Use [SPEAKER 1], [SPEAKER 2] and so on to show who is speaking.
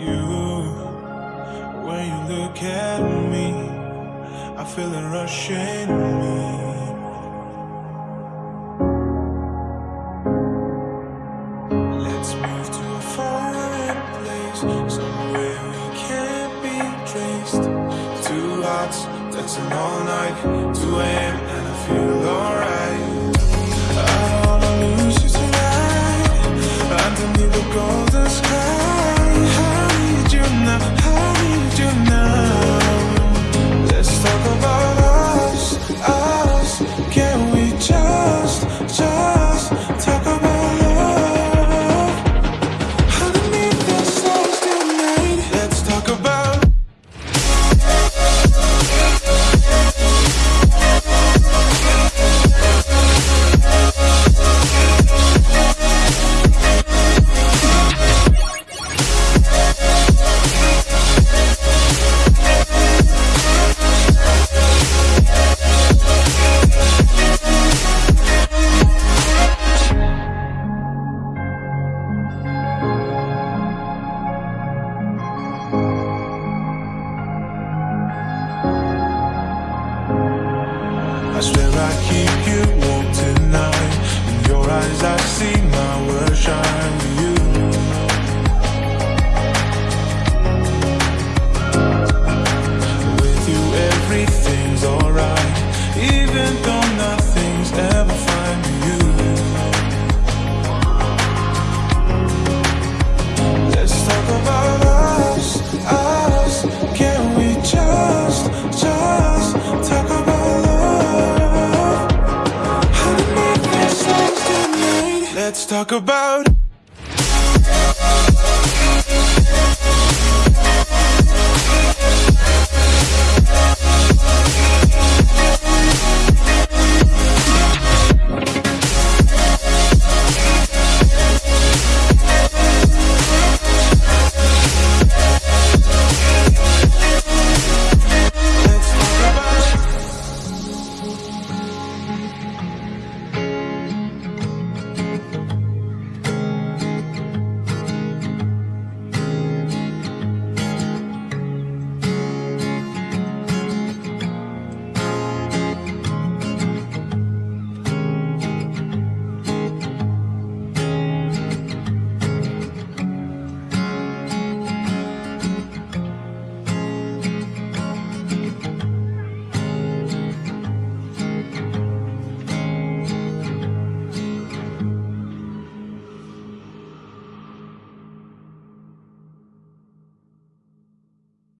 [SPEAKER 1] you. When you look at me, I feel me. Let's move to a foreign place, somewhere we can't be traced. Two hearts dancing all night, 2 a.m. and I feel alright. I keep you warm tonight. In your eyes, I see my talk about.